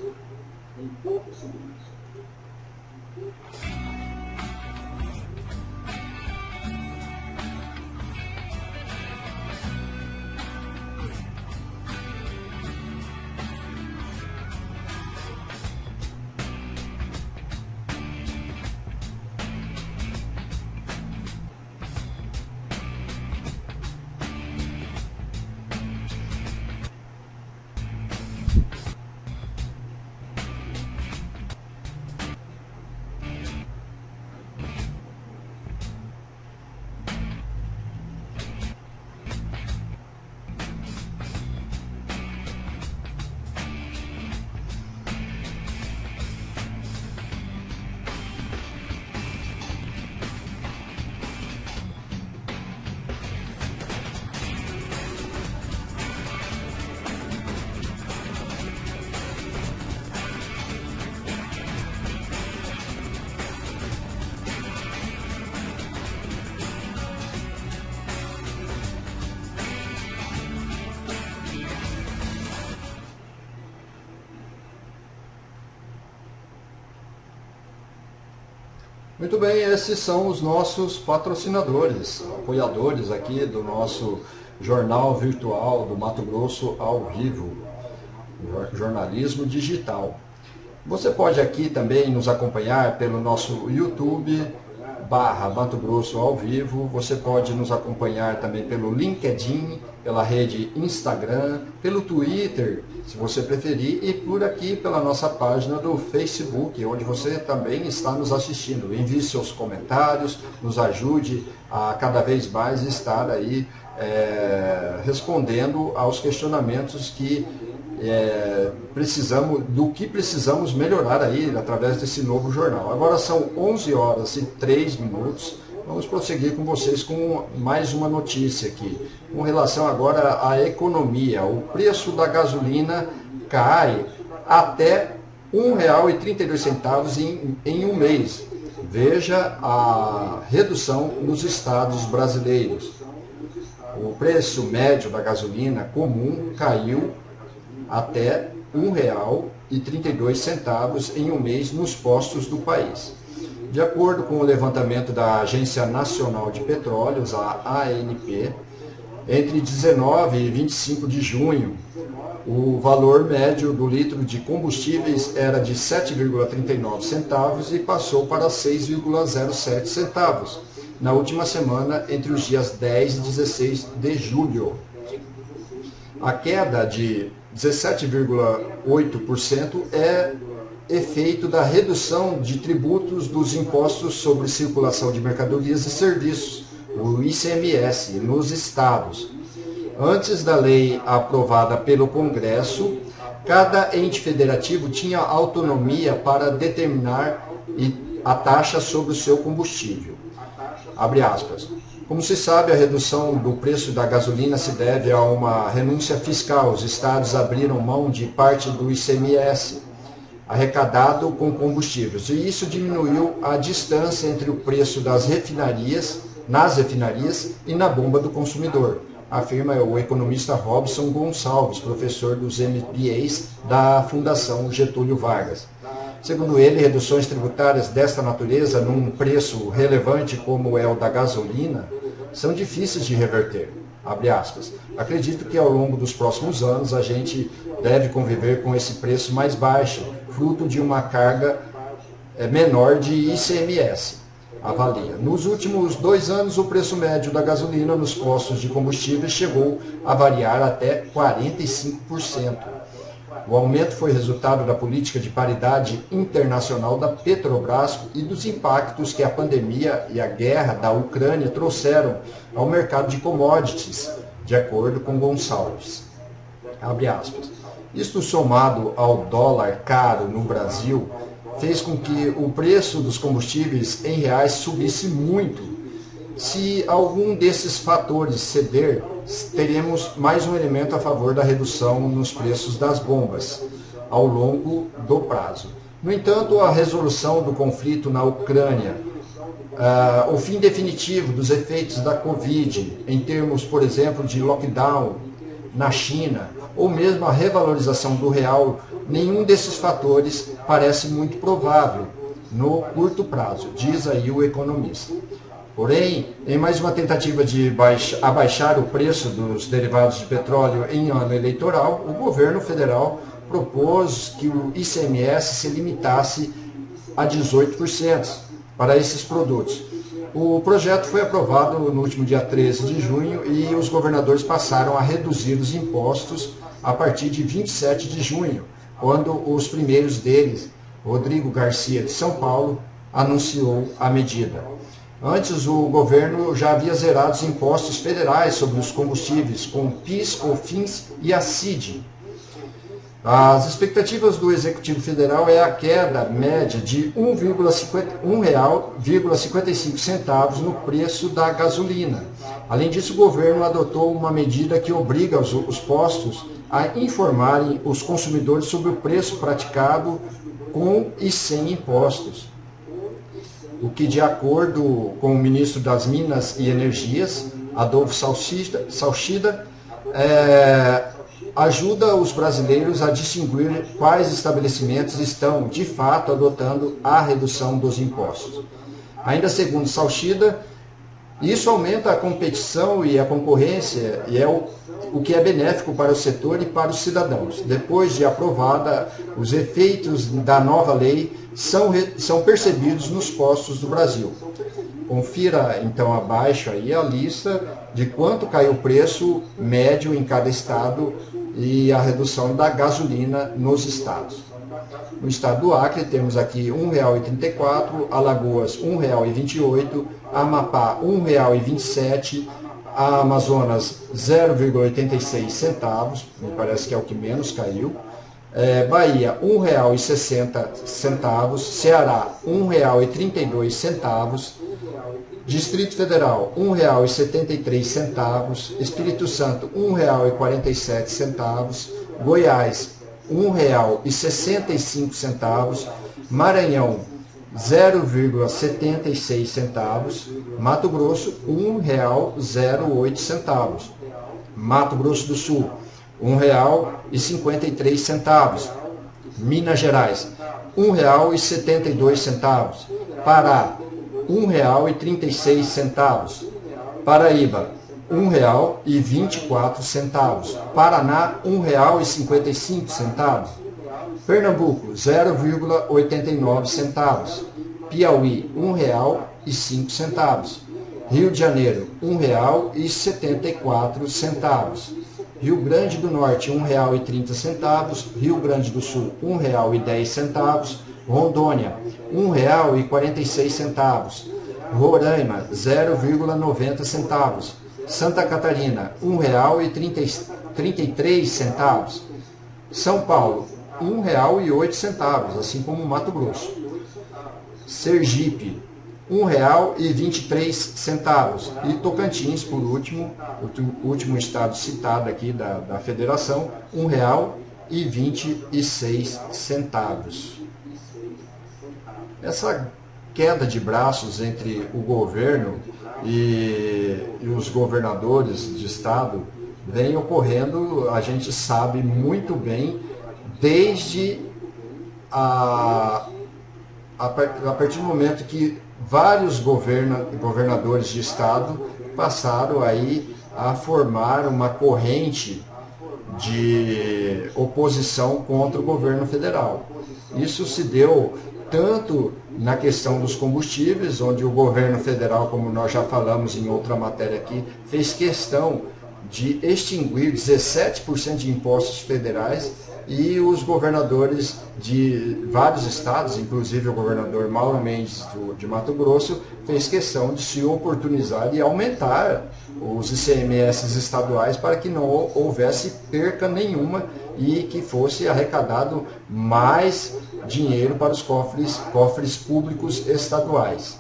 Muito bem, esses são os nossos patrocinadores, apoiadores aqui do nosso jornal virtual do Mato Grosso ao vivo, jornalismo digital. Você pode aqui também nos acompanhar pelo nosso YouTube, barra Mato Grosso ao vivo. Você pode nos acompanhar também pelo LinkedIn, pela rede Instagram, pelo Twitter, se você preferir, e por aqui pela nossa página do Facebook, onde você também está nos assistindo. Envie seus comentários, nos ajude a cada vez mais estar aí é, respondendo aos questionamentos que é, precisamos, do que precisamos melhorar aí através desse novo jornal. Agora são 11 horas e 3 minutos. Vamos prosseguir com vocês com mais uma notícia aqui. Com relação agora à economia, o preço da gasolina cai até R$ 1,32 em, em um mês. Veja a redução nos estados brasileiros. O preço médio da gasolina comum caiu até R$ 1,32 em um mês nos postos do país. De acordo com o levantamento da Agência Nacional de Petróleos, a ANP, entre 19 e 25 de junho, o valor médio do litro de combustíveis era de 7,39 centavos e passou para 6,07 centavos na última semana entre os dias 10 e 16 de julho. A queda de 17,8% é efeito da redução de tributos dos impostos sobre circulação de mercadorias e serviços, o ICMS, nos estados. Antes da lei aprovada pelo Congresso, cada ente federativo tinha autonomia para determinar a taxa sobre o seu combustível. Abre aspas. Como se sabe, a redução do preço da gasolina se deve a uma renúncia fiscal. Os estados abriram mão de parte do ICMS arrecadado com combustíveis. E isso diminuiu a distância entre o preço das refinarias, nas refinarias e na bomba do consumidor, afirma o economista Robson Gonçalves, professor dos MBAs da Fundação Getúlio Vargas. Segundo ele, reduções tributárias desta natureza, num preço relevante como é o da gasolina, são difíceis de reverter. Acredito que ao longo dos próximos anos a gente deve conviver com esse preço mais baixo, fruto de uma carga eh, menor de ICMS. Avalia. Nos últimos dois anos, o preço médio da gasolina nos postos de combustíveis chegou a variar até 45%. O aumento foi resultado da política de paridade internacional da Petrobras e dos impactos que a pandemia e a guerra da Ucrânia trouxeram ao mercado de commodities, de acordo com Gonçalves. Isto somado ao dólar caro no Brasil, fez com que o preço dos combustíveis em reais subisse muito. Se algum desses fatores ceder, teremos mais um elemento a favor da redução nos preços das bombas ao longo do prazo. No entanto, a resolução do conflito na Ucrânia, uh, o fim definitivo dos efeitos da Covid, em termos, por exemplo, de lockdown na China, ou mesmo a revalorização do real, nenhum desses fatores parece muito provável no curto prazo, diz aí o economista. Porém, em mais uma tentativa de abaixar o preço dos derivados de petróleo em ano eleitoral, o governo federal propôs que o ICMS se limitasse a 18% para esses produtos. O projeto foi aprovado no último dia 13 de junho e os governadores passaram a reduzir os impostos a partir de 27 de junho, quando os primeiros deles, Rodrigo Garcia de São Paulo, anunciou a medida. Antes, o governo já havia zerado os impostos federais sobre os combustíveis, com PIS, COFINS e a CID. As expectativas do Executivo Federal é a queda média de R$ 1,55 no preço da gasolina. Além disso, o governo adotou uma medida que obriga os, os postos a informarem os consumidores sobre o preço praticado com e sem impostos o que, de acordo com o ministro das Minas e Energias, Adolfo Salchida, Salchida é, ajuda os brasileiros a distinguir quais estabelecimentos estão, de fato, adotando a redução dos impostos. Ainda segundo Salchida, isso aumenta a competição e a concorrência e é o, o que é benéfico para o setor e para os cidadãos. Depois de aprovada, os efeitos da nova lei são, são percebidos nos postos do Brasil. Confira então abaixo aí a lista de quanto caiu o preço médio em cada estado e a redução da gasolina nos estados. No estado do Acre temos aqui R$ 1,34, Alagoas R$ 1,28, Amapá R$ 1,27, a Amazonas 0,86 centavos, me parece que é o que menos caiu. É, Bahia R$ 1,60, Ceará R$ 1,32, Distrito Federal R$ 1,73, Espírito Santo R$ 1,47, Goiás R$ 1,65, Maranhão 0,76 centavos, Mato Grosso R$ 1,08, Mato Grosso do Sul R$ 1,53, Minas Gerais R$ 1,72, Pará R$ 1,36, Paraíba R$ 1,24. Paraná, R$ 1,55. Pernambuco, 0,89 centavos. Piauí, R$ 1,05. Rio de Janeiro, R$ 1,74. Rio Grande do Norte, R$ 1,30. Rio Grande do Sul, R$ 1,10. Rondônia, R$ 1,46. Roraima, 0,90 centavos. Santa Catarina, R$ 1,33. São Paulo, R$ 1,08, assim como Mato Grosso. Sergipe, R$ 1,23. E Tocantins, por último, o último estado citado aqui da, da federação, R$ 1,26. Essa queda de braços entre o governo e, e os governadores de estado vem ocorrendo, a gente sabe muito bem, desde a, a, a partir do momento que vários governa, governadores de estado passaram aí a formar uma corrente de oposição contra o governo federal. Isso se deu tanto na questão dos combustíveis, onde o governo federal, como nós já falamos em outra matéria aqui, fez questão de extinguir 17% de impostos federais e os governadores de vários estados, inclusive o governador Mauro Mendes de Mato Grosso, fez questão de se oportunizar e aumentar os ICMS estaduais para que não houvesse perca nenhuma e que fosse arrecadado mais dinheiro para os cofres, cofres públicos estaduais.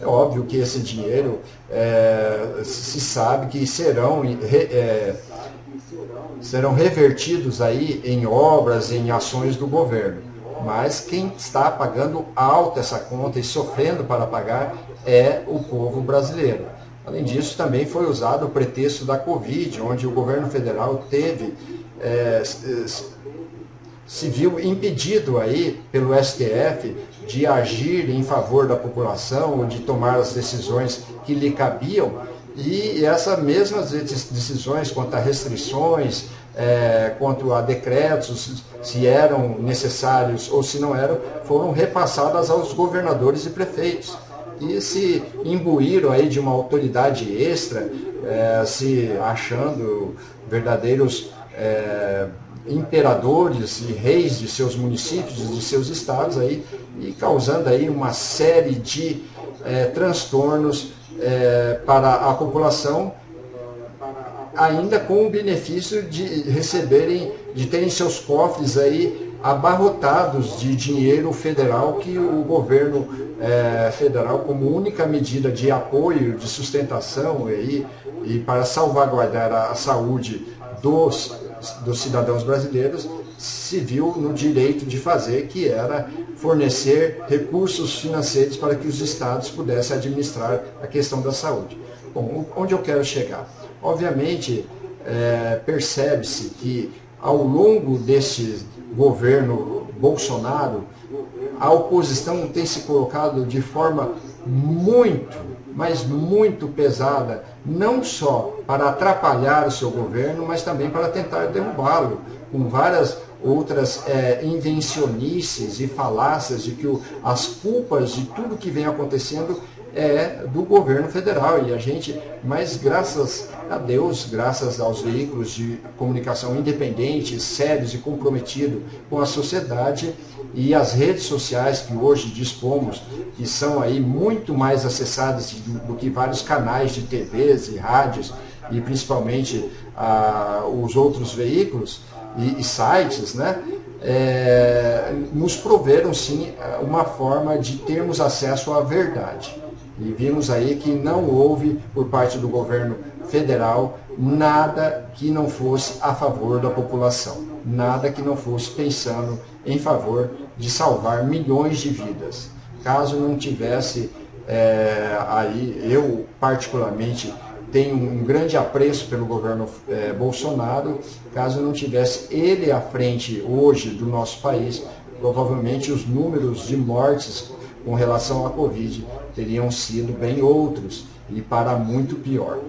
É óbvio que esse dinheiro é, se sabe que serão, é, serão revertidos aí em obras, em ações do governo. Mas quem está pagando alta essa conta e sofrendo para pagar é o povo brasileiro. Além disso, também foi usado o pretexto da Covid, onde o governo federal teve é, se viu impedido aí pelo STF de agir em favor da população, de tomar as decisões que lhe cabiam, e essas mesmas decisões quanto a restrições, é, quanto a decretos, se eram necessários ou se não eram, foram repassadas aos governadores e prefeitos. E se imbuíram aí de uma autoridade extra, é, se achando verdadeiros é, imperadores e reis de seus municípios, de seus estados aí, e causando aí uma série de é, transtornos é, para a população, ainda com o benefício de receberem, de terem seus cofres aí abarrotados de dinheiro federal que o governo é, federal, como única medida de apoio, de sustentação aí, e para salvaguardar a, a saúde dos dos cidadãos brasileiros se viu no direito de fazer, que era fornecer recursos financeiros para que os estados pudessem administrar a questão da saúde. Bom, onde eu quero chegar? Obviamente, é, percebe-se que ao longo desse governo Bolsonaro, a oposição tem se colocado de forma muito, mas muito pesada, não só para atrapalhar o seu governo, mas também para tentar derrubá-lo, com várias outras é, invencionices e falácias de que o, as culpas de tudo que vem acontecendo é do governo federal. E a gente, mas graças a Deus, graças aos veículos de comunicação independentes, sérios e comprometidos com a sociedade e as redes sociais que hoje dispomos, que são aí muito mais acessadas do, do que vários canais de TVs e rádios, e principalmente ah, os outros veículos e, e sites, né? É, nos proveram sim uma forma de termos acesso à verdade. E vimos aí que não houve, por parte do governo federal, nada que não fosse a favor da população, nada que não fosse pensando em favor de salvar milhões de vidas. Caso não tivesse é, aí, eu particularmente tenho um grande apreço pelo governo é, Bolsonaro, caso não tivesse ele à frente hoje do nosso país, provavelmente os números de mortes com relação à Covid teriam sido bem outros e para muito pior.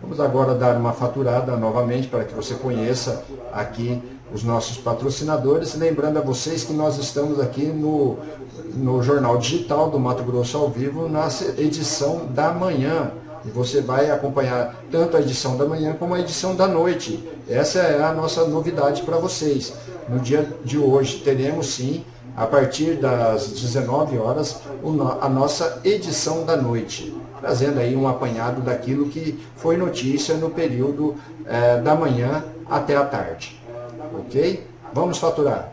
Vamos agora dar uma faturada novamente para que você conheça aqui os nossos patrocinadores, lembrando a vocês que nós estamos aqui no, no Jornal Digital do Mato Grosso ao vivo, na edição da manhã. E você vai acompanhar tanto a edição da manhã como a edição da noite. Essa é a nossa novidade para vocês. No dia de hoje teremos sim a partir das 19 horas, a nossa edição da noite, trazendo aí um apanhado daquilo que foi notícia no período é, da manhã até a tarde. Ok? Vamos faturar.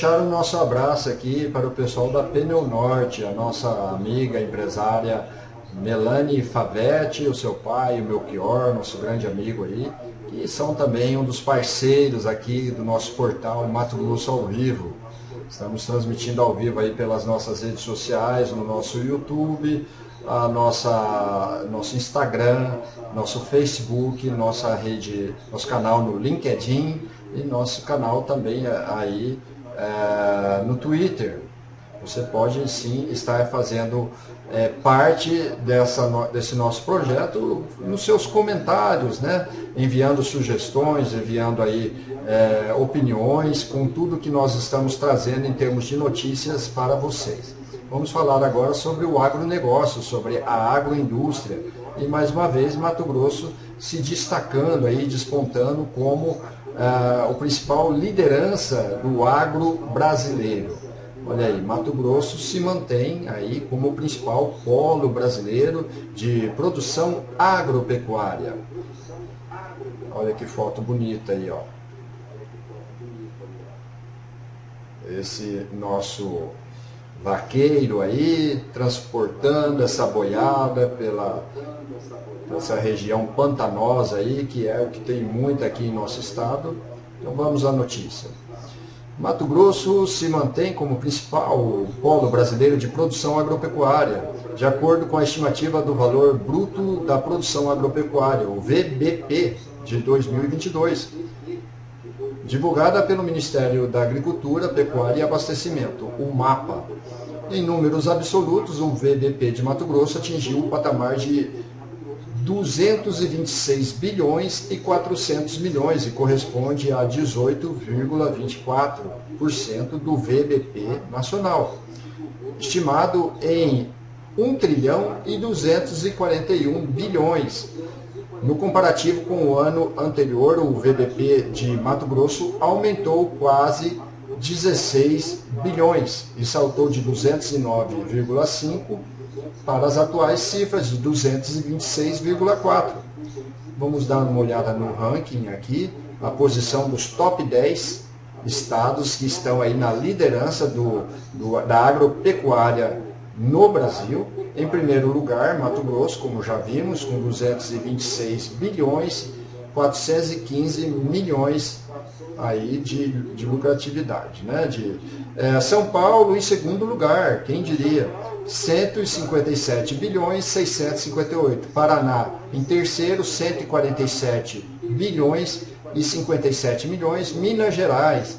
Deixar o nosso abraço aqui para o pessoal da Pneu Norte, a nossa amiga empresária Melanie Favetti, o seu pai, o Melchior, nosso grande amigo aí, que são também um dos parceiros aqui do nosso portal Mato Grosso ao Vivo. Estamos transmitindo ao vivo aí pelas nossas redes sociais, no nosso YouTube, a nossa, nosso Instagram, nosso Facebook, nossa rede, nosso canal no LinkedIn e nosso canal também aí é, no Twitter. Você pode sim estar fazendo é, parte dessa, desse nosso projeto nos seus comentários, né? enviando sugestões, enviando aí é, opiniões com tudo que nós estamos trazendo em termos de notícias para vocês. Vamos falar agora sobre o agronegócio, sobre a agroindústria. E mais uma vez Mato Grosso se destacando aí, despontando como ah, o principal liderança do agro brasileiro. Olha aí, Mato Grosso se mantém aí como o principal polo brasileiro de produção agropecuária. Olha que foto bonita aí, ó. Esse nosso vaqueiro aí, transportando essa boiada pela essa região pantanosa aí, que é o que tem muito aqui em nosso estado. Então vamos à notícia. Mato Grosso se mantém como principal polo brasileiro de produção agropecuária, de acordo com a estimativa do valor bruto da produção agropecuária, o VBP, de 2022, divulgada pelo Ministério da Agricultura, Pecuária e Abastecimento, o MAPA. Em números absolutos, o VBP de Mato Grosso atingiu o patamar de 226 bilhões e 400 milhões e corresponde a 18,24% do VBP nacional, estimado em 1 trilhão e 241 bilhões. No comparativo com o ano anterior, o VBP de Mato Grosso aumentou quase 16 bilhões e saltou de 209,5 para as atuais cifras de 226,4. Vamos dar uma olhada no ranking aqui, a posição dos top 10 estados que estão aí na liderança do, do, da agropecuária no Brasil. Em primeiro lugar, Mato Grosso, como já vimos, com 226 bilhões 415 milhões aí de, de lucratividade. Né? De, é, São Paulo em segundo lugar, quem diria? 157 bilhões 658. Paraná em terceiro, 147 bilhões e 57 milhões. Minas Gerais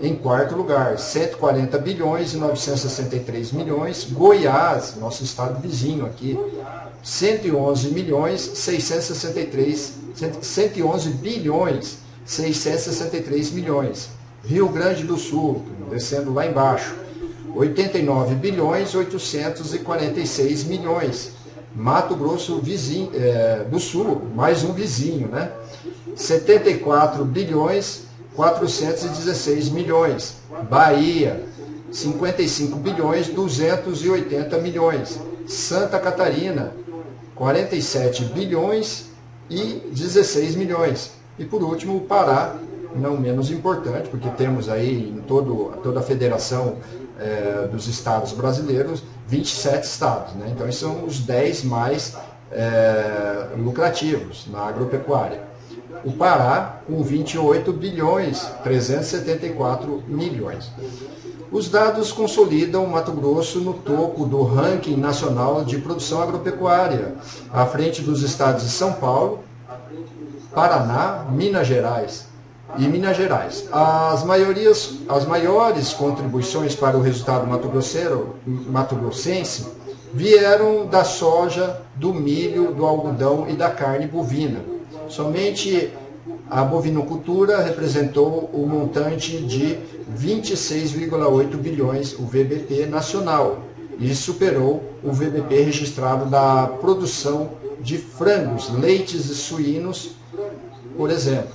em quarto lugar, 140 bilhões e 963 milhões. Goiás, nosso estado vizinho aqui, 111 milhões 663, 111 bilhões 663 milhões. Rio Grande do Sul, descendo lá embaixo, 89 bilhões 846 milhões. Mato Grosso vizinho, é, do Sul, mais um vizinho, né? 74 bilhões 416 milhões. Bahia, 55 bilhões 280 milhões. Santa Catarina, 47 bilhões e 16 milhões. E por último, o Pará, não menos importante, porque temos aí em todo, toda a federação é, dos estados brasileiros, 27 estados. Né? Então, esses são os 10 mais é, lucrativos na agropecuária. O Pará, com 28 bilhões 374 milhões. Os dados consolidam o Mato Grosso no topo do ranking nacional de produção agropecuária, à frente dos estados de São Paulo, Paraná, Minas Gerais e Minas Gerais. As, maiorias, as maiores contribuições para o resultado mato-grossense vieram da soja, do milho, do algodão e da carne bovina. Somente a bovinocultura representou o um montante de 26,8 bilhões, o VBP nacional, e superou o VBP registrado da produção de frangos, leites e suínos por exemplo,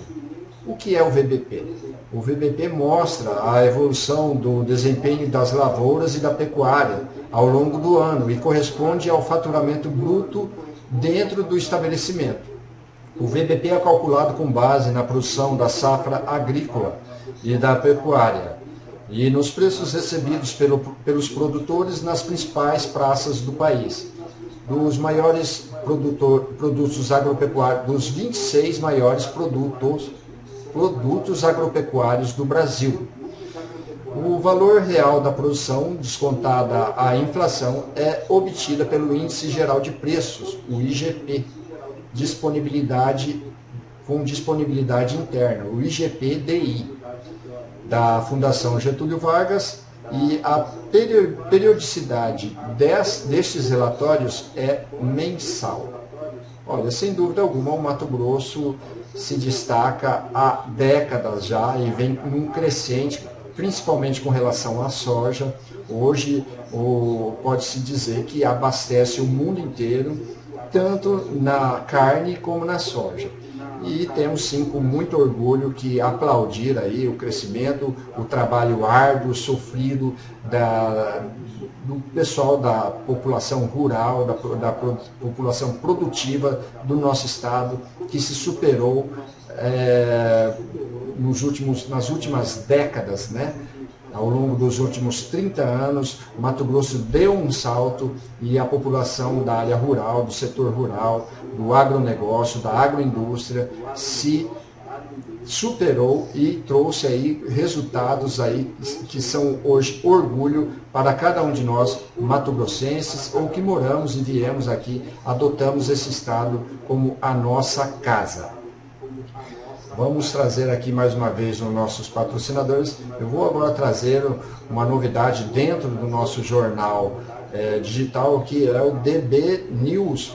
o que é o VBP? O VBP mostra a evolução do desempenho das lavouras e da pecuária ao longo do ano e corresponde ao faturamento bruto dentro do estabelecimento. O VBP é calculado com base na produção da safra agrícola e da pecuária e nos preços recebidos pelo, pelos produtores nas principais praças do país dos maiores produtor, produtos agropecuários, dos 26 maiores produtos, produtos agropecuários do Brasil. O valor real da produção, descontada a inflação, é obtida pelo Índice Geral de Preços, o IGP, disponibilidade com disponibilidade interna, o IGP-DI, da Fundação Getúlio Vargas, e a periodicidade destes relatórios é mensal. Olha, sem dúvida alguma, o Mato Grosso se destaca há décadas já e vem num crescente, principalmente com relação à soja. Hoje, pode-se dizer que abastece o mundo inteiro, tanto na carne como na soja e temos sim com muito orgulho que aplaudir aí o crescimento, o trabalho árduo, sofrido da, do pessoal da população rural, da, da população produtiva do nosso estado, que se superou é, nos últimos, nas últimas décadas, né? Ao longo dos últimos 30 anos, Mato Grosso deu um salto e a população da área rural, do setor rural, do agronegócio, da agroindústria, se superou e trouxe aí resultados aí que são hoje orgulho para cada um de nós mato-grossenses ou que moramos e viemos aqui, adotamos esse estado como a nossa casa. Vamos trazer aqui mais uma vez os nossos patrocinadores. Eu vou agora trazer uma novidade dentro do nosso jornal é, digital que é o dbnews.com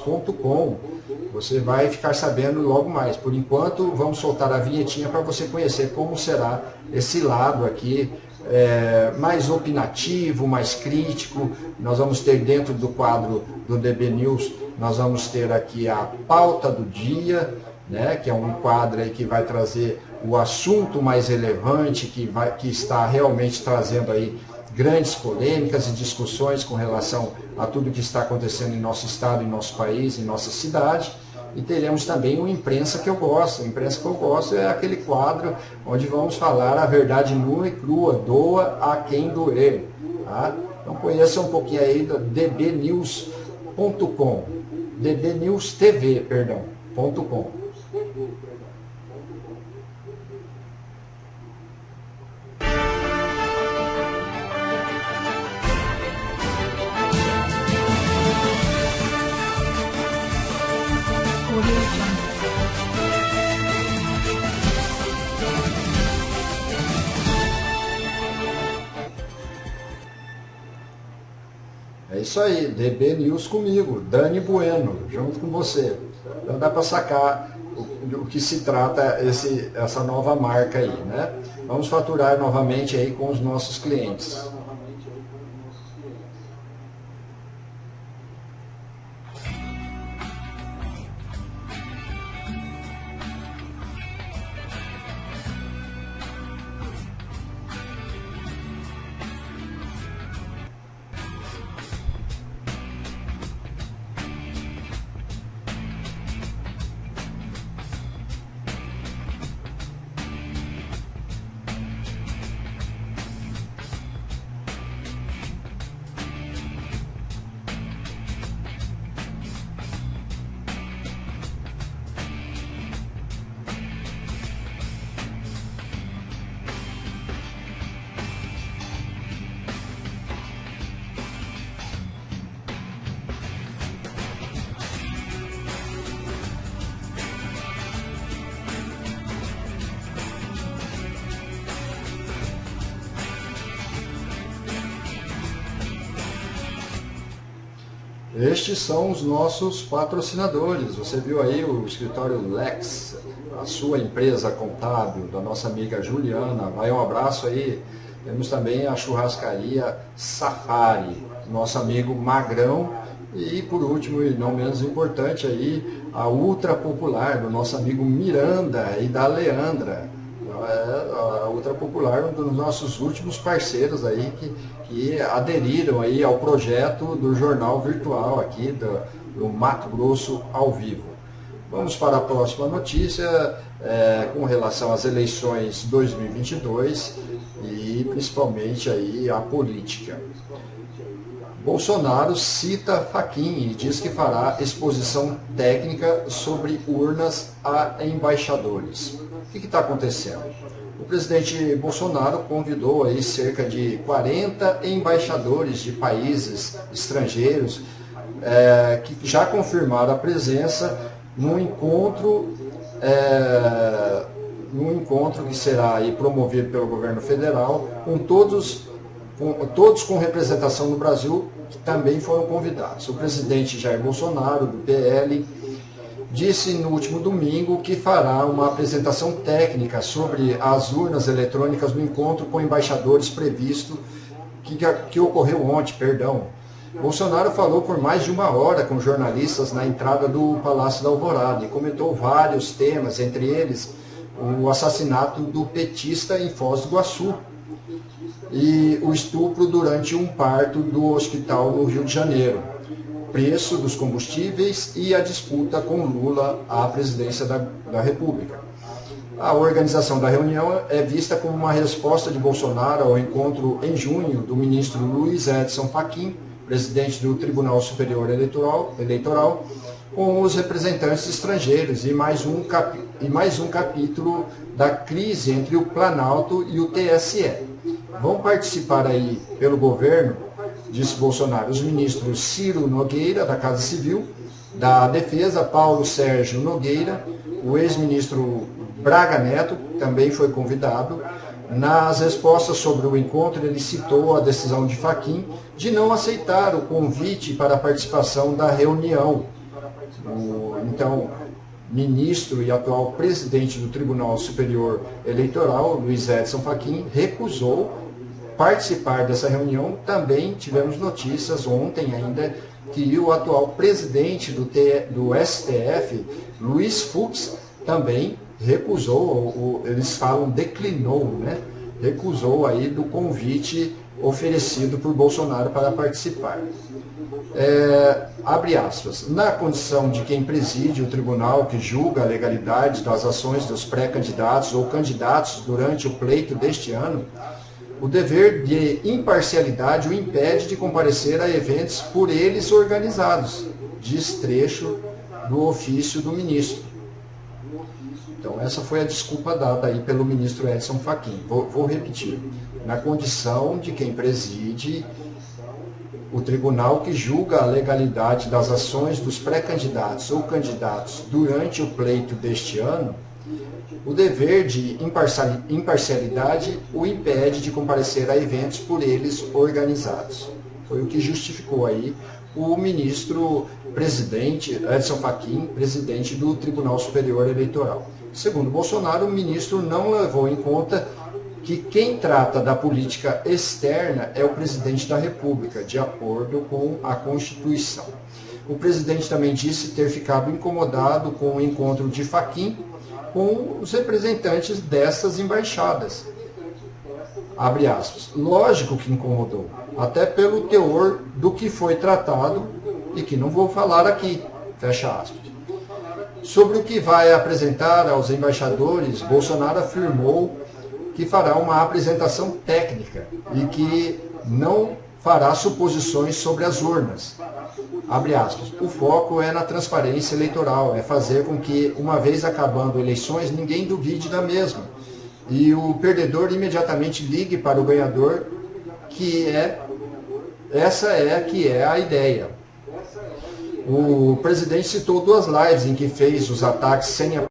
você vai ficar sabendo logo mais. Por enquanto, vamos soltar a vinhetinha para você conhecer como será esse lado aqui, é, mais opinativo, mais crítico. Nós vamos ter dentro do quadro do DB News, nós vamos ter aqui a pauta do dia, né, que é um quadro aí que vai trazer o assunto mais relevante, que, vai, que está realmente trazendo aí grandes polêmicas e discussões com relação a tudo que está acontecendo em nosso estado, em nosso país, em nossa cidade. E teremos também uma imprensa que eu gosto. A imprensa que eu gosto é aquele quadro onde vamos falar a verdade nua e crua, doa a quem doer. Tá? Então conheça um pouquinho aí do dbnews.com, dbnewstv, perdão, .com. É isso aí, DB News comigo, Dani Bueno, junto com você. Então dá para sacar o, o, que se trata esse, essa nova marca aí, né? Vamos faturar novamente aí com os nossos clientes. Estes são os nossos patrocinadores. Você viu aí o escritório Lex, a sua empresa contábil, da nossa amiga Juliana. Vai um abraço aí. Temos também a churrascaria Safari, nosso amigo Magrão. E por último, e não menos importante aí, a Ultra Popular, do nosso amigo Miranda e da Leandra é a Ultra Popular, um dos nossos últimos parceiros aí que, que aderiram aí ao projeto do jornal virtual aqui do, do Mato Grosso ao vivo. Vamos para a próxima notícia é, com relação às eleições 2022 e principalmente aí a política. Bolsonaro cita Faquin e diz que fará exposição técnica sobre urnas a embaixadores. O que está acontecendo? O presidente Bolsonaro convidou aí cerca de 40 embaixadores de países estrangeiros é, que já confirmaram a presença no encontro, é, encontro que será aí promovido pelo governo federal, com todos, com, todos com representação no Brasil, que também foram convidados. O presidente Jair Bolsonaro, do PL, disse no último domingo que fará uma apresentação técnica sobre as urnas eletrônicas no encontro com embaixadores previsto que, que ocorreu ontem, perdão. Bolsonaro falou por mais de uma hora com jornalistas na entrada do Palácio da Alvorada e comentou vários temas, entre eles o assassinato do petista em Foz do Iguaçu e o estupro durante um parto do hospital no Rio de Janeiro preço dos combustíveis e a disputa com Lula à presidência da, da República. A organização da reunião é vista como uma resposta de Bolsonaro ao encontro em junho do ministro Luiz Edson Fachin, presidente do Tribunal Superior Eleitoral, Eleitoral com os representantes estrangeiros e mais um, cap... e mais um capítulo da crise entre o Planalto e o TSE. Vão participar aí pelo governo, disse Bolsonaro, os ministros Ciro Nogueira, da Casa Civil, da Defesa, Paulo Sérgio Nogueira, o ex-ministro Braga Neto, também foi convidado. Nas respostas sobre o encontro, ele citou a decisão de Faquim de não aceitar o convite para a participação da reunião. O, então, ministro e atual presidente do Tribunal Superior Eleitoral, Luiz Edson Fachin, recusou participar dessa reunião. Também tivemos notícias ontem ainda que o atual presidente do, T, do STF, Luiz Fux, também recusou, eles falam declinou, né? recusou aí do convite oferecido por Bolsonaro para participar. É, abre aspas, na condição de quem preside o tribunal que julga a legalidade das ações dos pré-candidatos ou candidatos durante o pleito deste ano, o dever de imparcialidade o impede de comparecer a eventos por eles organizados, diz trecho do ofício do ministro. Então, essa foi a desculpa dada aí pelo ministro Edson Fachin. Vou, vou repetir. Na condição de quem preside o tribunal que julga a legalidade das ações dos pré-candidatos ou candidatos durante o pleito deste ano, o dever de imparcialidade o impede de comparecer a eventos por eles organizados. Foi o que justificou aí o ministro presidente Edson Fachin, presidente do Tribunal Superior Eleitoral. Segundo Bolsonaro, o ministro não levou em conta que quem trata da política externa é o presidente da República, de acordo com a Constituição. O presidente também disse ter ficado incomodado com o encontro de Faquim com os representantes dessas embaixadas. Abre aspas. Lógico que incomodou, até pelo teor do que foi tratado e que não vou falar aqui. Fecha aspas. Sobre o que vai apresentar aos embaixadores, Bolsonaro afirmou que fará uma apresentação técnica e que não fará suposições sobre as urnas. Abre aspas. O foco é na transparência eleitoral, é fazer com que, uma vez acabando eleições, ninguém duvide da mesma. E o perdedor imediatamente ligue para o ganhador, que é essa é que é a ideia. O presidente citou duas lives em que fez os ataques sem